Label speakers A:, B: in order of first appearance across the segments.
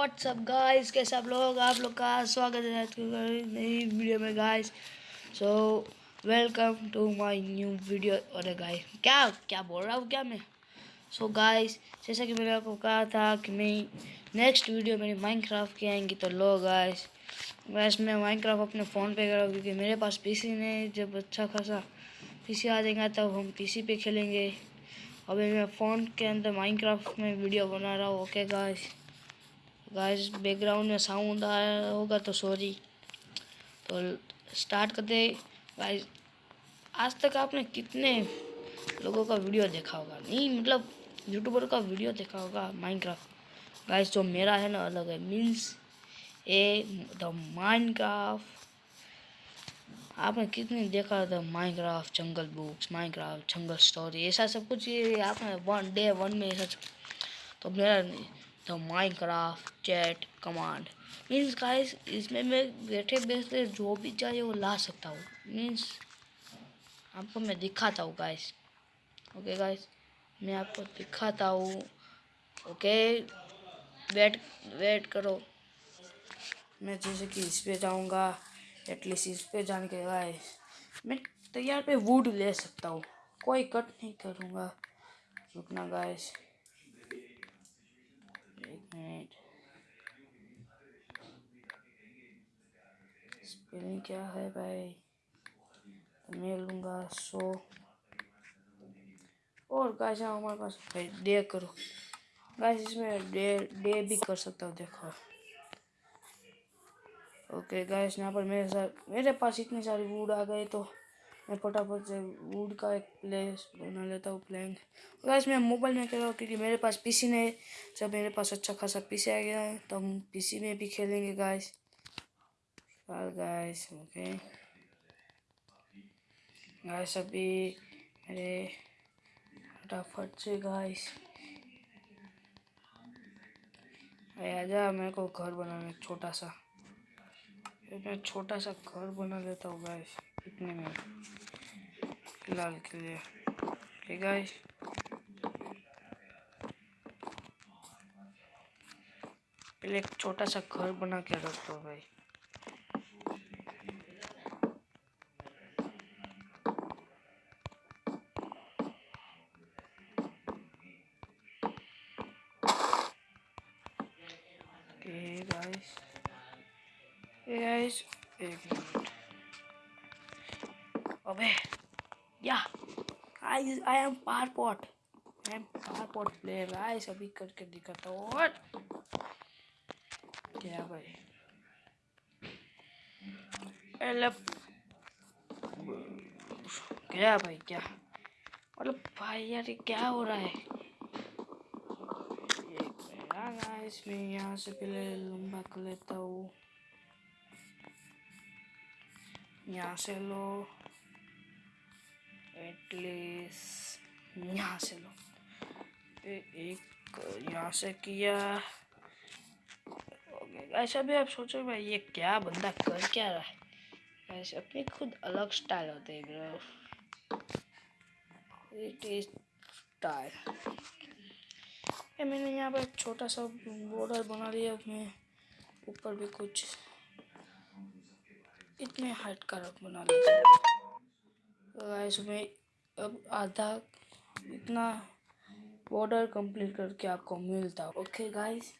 A: WhatsApp guys कैसे आप लोग? आप लोग का स्वागत है नई वीडियो में guys so welcome to my new video अरे गाइस क्या क्या बोल रहा हूँ क्या मैं? सो so गाइस जैसा कि मैंने आपको कहा था कि मैं नेक्स्ट वीडियो मेरी माइनक्राफ्ट की आएँगी तो लो गाइस वैसे मैं माइनक्राफ्ट अपने फ़ोन पे करा क्योंकि मेरे पास पीसी नहीं जब अच्छा खासा पीसी आ जाएगा, तब हम पीसी पे खेलेंगे। अभी मैं फ़ोन के अंदर माइनक्राफ्ट में वीडियो बना रहा हूँ ओके गाइस गाइस बैकग्राउंड में साउंड आया होगा तो सॉरी तो स्टार्ट करते गाइस आज तक आपने कितने लोगों का वीडियो देखा होगा? नहीं मतलब यूट्यूबर का वीडियो देखा होगा? माइनक्राफ्ट गाइस जो मेरा है ना, अलग है. मीन्स ए द माइनक्राफ्ट आपने कितने देखा था? Minecraft jungle books Minecraft jungle story ऐसा सब कुछ ये आपने वन डे वन में ऐसा तो मेरा the Minecraft chat command. Means guys, इसमें मैं बैठे बैठे जो भी चाहिए वो ला सकता हूँ। मीन्स आपको मैं दिखाता हूँ गाइस। ओके गाइस, मैं आपको दिखाता हूँ। ओके, वेट वेट करो। मैं जैसे कि इस पर जाऊँगा एटलीस्ट इस पर जाने के गाइस, मैं तैयार पे वुड ले सकता हूँ। कोई कट नहीं करूँगा। रुकना गाइस। मिनट स्पेलिंग क्या है भाई मैं लूँगा सो और गाइस हमारे पास भाई डे करो गाइस इसमें डे डे भी कर सकता हूँ देखो ओके गाइस यहाँ पर मेरे साथ मेरे पास इतने सारे वुड आ गए तो मैं फटाफट से वुड का एक प्लेस बना लेता हूँ प्लैंक गाइस मैं मोबाइल में खेल हूँ क्योंकि मेरे पास पीसी नहीं जब मेरे पास अच्छा खासा पीसी आ गया है तो हम पीसी में भी खेलेंगे गाइस गाइस ओके गाइस अभी मेरे फटाफट से गाइस आजा मेरे को घर बनाना, छोटा सा। मैं छोटा सा घर बना लेता हूँ गाइस इतने में। फ़िलहाल के लिए ठीक गाइस पहले एक छोटा सा घर बना के रखता हूँ भाई एक मिनट अबे या guys I am par pot I am par pot player guys अभी करके दिखाता हूँ क्या भाई? पहले क्या भाई, क्या? मतलब भाई यार क्या हो रहा है? गाइस मैं यहाँ से पहले लंबा कर लेता हूँ। यहाँ से लो। एटलीस्ट यहाँ से लो। एक यहाँ से किया। ऐसा भी आप सोचो भाई ये क्या बंदा कर क्या रहा है? ऐसे अपनी खुद अलग स्टाइल होते हैं। ब्रो इट इज़ स्टाइल मैंने यहाँ पर छोटा सा बॉर्डर बना लिया अपने ऊपर भी कुछ इतने हाइट का रख बना लेते हैं इसमें अब आधा इतना बॉर्डर कंप्लीट करके आपको मिलता ओके गाइस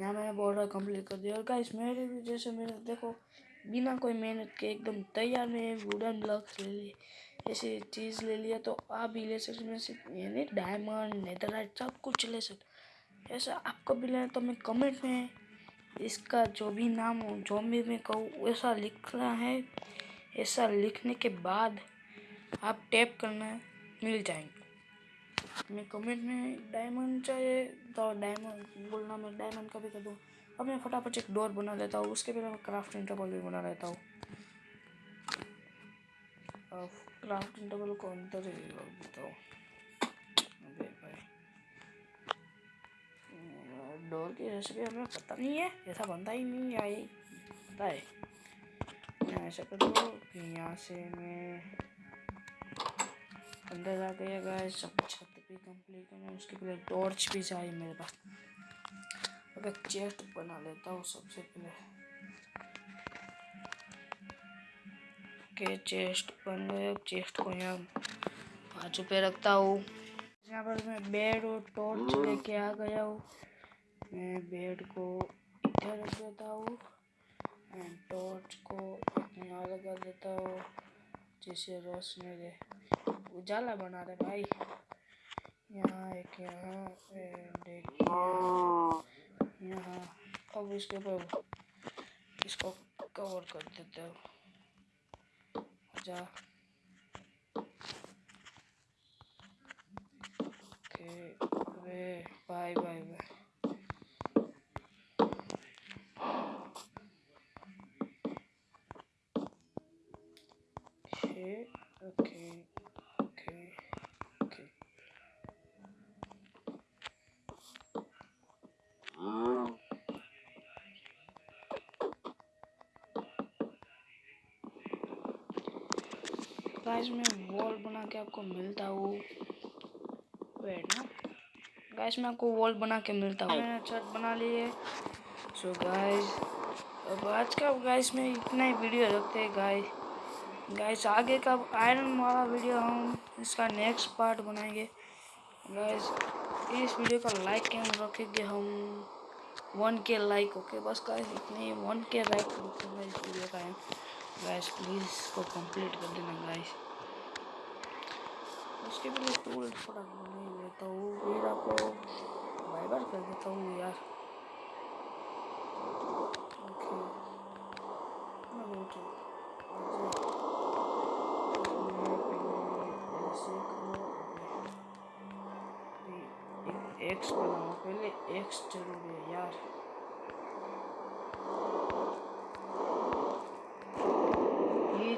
A: यहाँ मैंने बॉर्डर कंप्लीट कर दिया। और गाइस मेरे भी जैसे मेरे, देखो, बिना कोई मेहनत के एकदम तैयार में वुडन ब्लॉक्स ले लिए ऐसी चीज़ ले लिया तो आप भी ले सकते मैं यानी डायमंड नेदरलाइट सब कुछ ले सकते ऐसा आपको भी लेना तो मैं कमेंट में इसका जो भी नाम हो, जो भी मैं कहूँ, वैसा लिखना है। ऐसा लिखने के बाद आप टैप करना है मिल जाएँगे। मैं कमेंट में डायमंड चाहिए तो डायमंड बोलना मैं डायमंड का भी कर दूँ। अब मैं फटाफट एक डोर बना लेता हूँ, उसके पहले मैं क्राफ्ट इंटरवल भी बना लेता हूँ। क्राफ्ट इंटरवल को अंदर ही रख देता हूँ। डोर की रेसिपी हमें पता नहीं है, ऐसा बनता ही नहीं है पता है मैं ऐसा कर यहाँ से मैं अंदर आ गया गया सब छत भी कंप्लीट करना उसके पहले टॉर्च भी चाहिए मेरे पास। अगर चेस्ट बना लेता हूँ सबसे पहले। के चेस्ट बन गए चेस्ट को यहाँ बाजू पे रखता हूँ। यहाँ पर मैं बेड और टॉर्च लेके आ गया हूँ। मैं बेड को इधर रख देता हूँ एंड टॉर्च को यहाँ लगा देता हूँ। जिससे रोशनी दे। उजाला बना रहे भाई। यहाँ एक, यहाँ यहाँ। अब इसके ऊपर इसको कवर कर देते हो। जा। Okay bye bye bye guys, मैं वॉल बना के आपको मिलता हूँ। वेट ना। गाइस, मैं आपको वॉल बना के मिलता हूँ। मैंने छत बना ली है। सो गाइस अब आज का गाइस में इतना ही वीडियो रखते हैं गाइस गाइस आगे का आयरन वाला वीडियो हम इसका नेक्स्ट पार्ट बनाएँगे। गाइस इस वीडियो का लाइक कैम रखेंगे हम। वन के लाइक ओके बस गाइस इतने वन के लाइक रखेंगे इस वीडियो का। है गाइस प्लीज़ इसको कंप्लीट कर देना गाइस उसके लिए टूल थोड़ा नहीं लेता हूँ। फिर आपको बाय कर देता हूँ, यार. एक्स बनाओ, पहले एक्स ज़रूरी है, यार.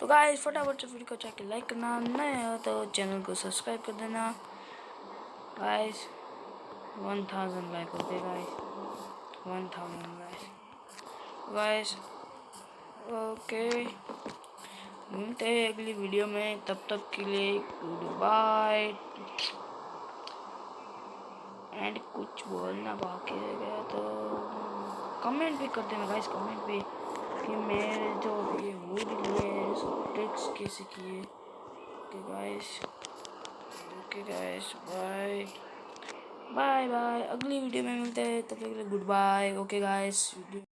A: तो गाइस फटाफट से वीडियो को जाके लाइक करना। नए हो तो चैनल को सब्सक्राइब कर देना। गाइस वन थाउज़ेंड लाइक होते guys one thousand guys guys okay मिलते हैं अगली वीडियो में। तब तक के लिए गुड बाय एंड कुछ बोलना बाकी रह गया तो कमेंट भी कर देना गाइस कमेंट भी। कि मेरे जो ये वुड लिए ट्रिक्स कैसे किए। Okay guys okay guys bye bye bye अगली वीडियो में मिलते हैं, तब तक के लिए good bye okay guys video